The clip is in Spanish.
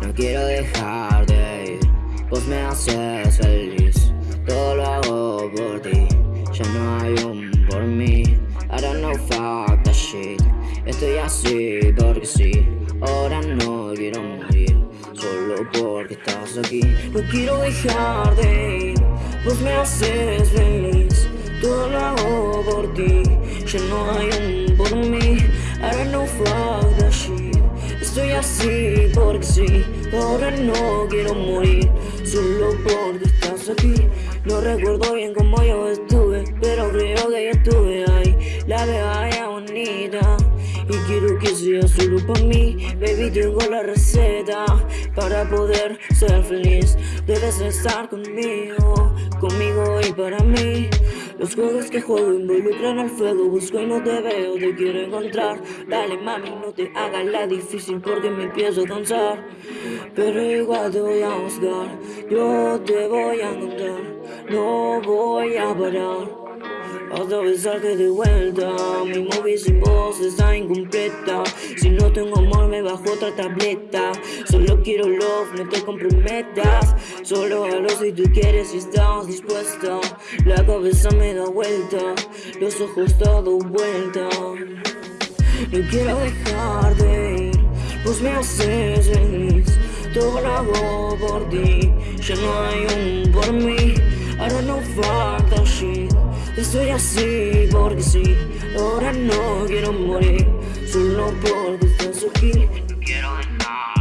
No quiero dejar de ir, vos me haces feliz. Todo lo aquí. No quiero dejar de ir, vos me haces feliz. Todo lo hago por ti, ya no hay un por mí. Don't know fuck that shit. Estoy así porque sí, ahora no quiero morir Solo porque estás aquí No recuerdo bien cómo yo estuve Pero creo que sea solo para mí Baby tengo la receta Para poder ser feliz. Debes estar conmigo Conmigo y para mí. Los juegos que juego involucran al fuego Busco y no te veo, te quiero encontrar. Dale mami, no te hagas la difícil porque me empiezo a cansar. Pero igual te voy a buscar Yo te voy a encontrar No voy a parar hasta besarte de vuelta. Mi movie sin voz está incompleta. Si no tengo amor me bajo otra tableta. Solo quiero love, no te comprometas. Solo hablo si tú quieres y estás dispuesta La cabeza me da vuelta Los ojos todo vuelta. No quiero dejar de ir Vos me haces feliz. Todo lo hago por ti Ya no hay un por mí Ahora no falta shit Estoy así porque sí. Ahora no quiero morir. Solo porque estás aquí. No quiero dejar